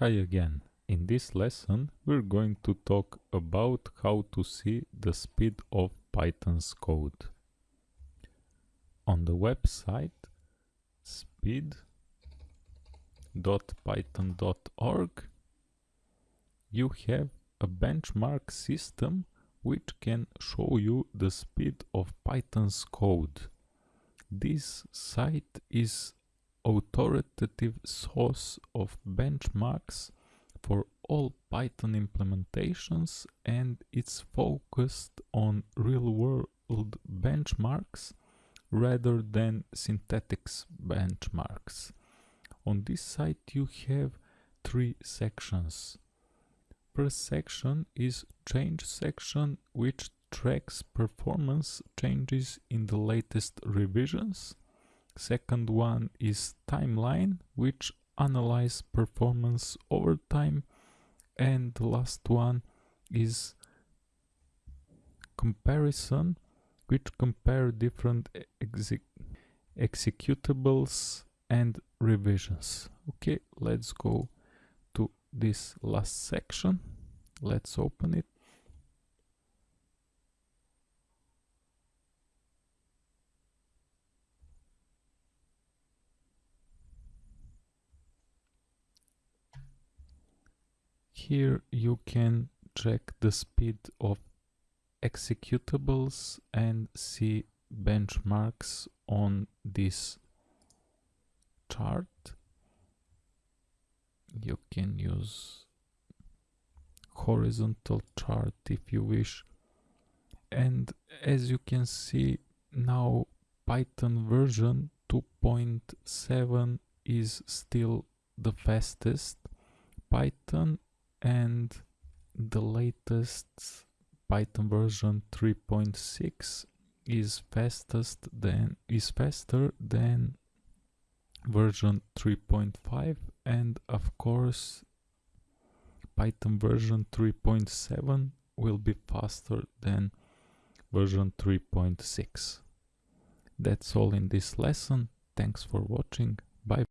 Hi again. In this lesson we're going to talk about how to see the speed of Python's code. On the website speed.python.org you have a benchmark system which can show you the speed of Python's code. This site is authoritative source of benchmarks for all Python implementations and it's focused on real-world benchmarks rather than synthetics benchmarks. On this site you have three sections. First section is change section which tracks performance changes in the latest revisions. Second one is timeline, which analyze performance over time. And the last one is comparison, which compare different exec executables and revisions. Okay, let's go to this last section. Let's open it. Here you can check the speed of executables and see benchmarks on this chart. You can use horizontal chart if you wish. And as you can see now Python version 2.7 is still the fastest. Python and the latest Python version 3.6 is fastest than is faster than version 3.5 and of course Python version 3.7 will be faster than version 3.6. That's all in this lesson. Thanks for watching.